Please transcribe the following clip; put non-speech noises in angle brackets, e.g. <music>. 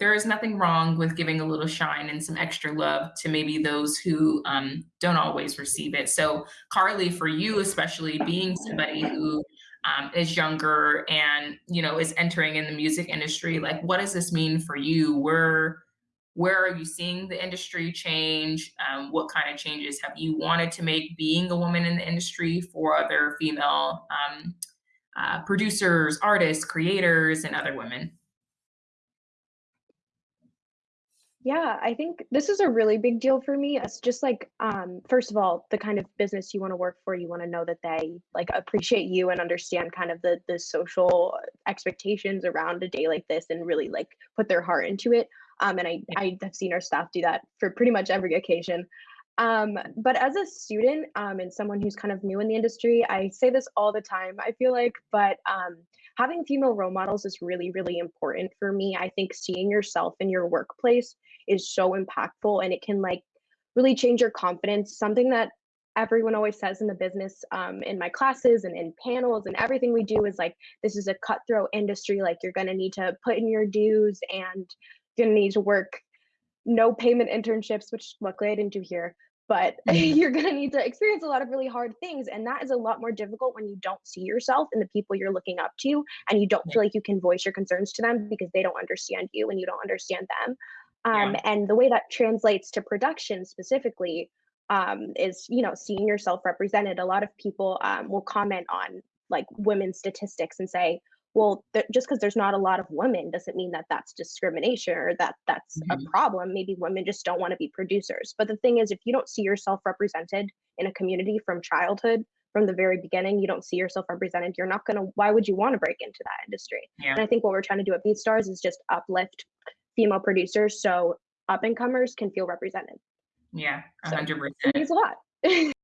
there is nothing wrong with giving a little shine and some extra love to maybe those who um, don't always receive it. So, Carly, for you especially, being somebody who um, is younger and you know is entering in the music industry, like what does this mean for you? Where where are you seeing the industry change? Um, what kind of changes have you wanted to make being a woman in the industry for other female um, uh, producers, artists, creators, and other women? Yeah, I think this is a really big deal for me. It's just like, um, first of all, the kind of business you want to work for, you want to know that they like appreciate you and understand kind of the the social expectations around a day like this and really like put their heart into it. Um, and I I have seen our staff do that for pretty much every occasion. Um, but as a student um, and someone who's kind of new in the industry, I say this all the time, I feel like, but um, having female role models is really, really important for me. I think seeing yourself in your workplace is so impactful and it can like really change your confidence. Something that everyone always says in the business um, in my classes and in panels and everything we do is like this is a cutthroat industry like you're going to need to put in your dues and you're going to need to work no payment internships which luckily i didn't do here but <laughs> you're going to need to experience a lot of really hard things and that is a lot more difficult when you don't see yourself in the people you're looking up to and you don't feel like you can voice your concerns to them because they don't understand you and you don't understand them. Um, Yeah. and the way that translates to production specifically um, is you know seeing yourself represented. A lot of people um, will comment on like women's statistics and say well th- just because there's not a lot of women doesn't mean that that's discrimination or that that's a Mhm. problem maybe women just don't want to be producers but the thing is if you don't see yourself represented in a community from childhood from the very beginning you don't see yourself represented you're not going to why would you want to break into that industry Yeah. and i think what we're trying to do at BeatStars is just uplift female producers so up and comers can feel represented Yeah. A so hundred it percent. means a lot <laughs>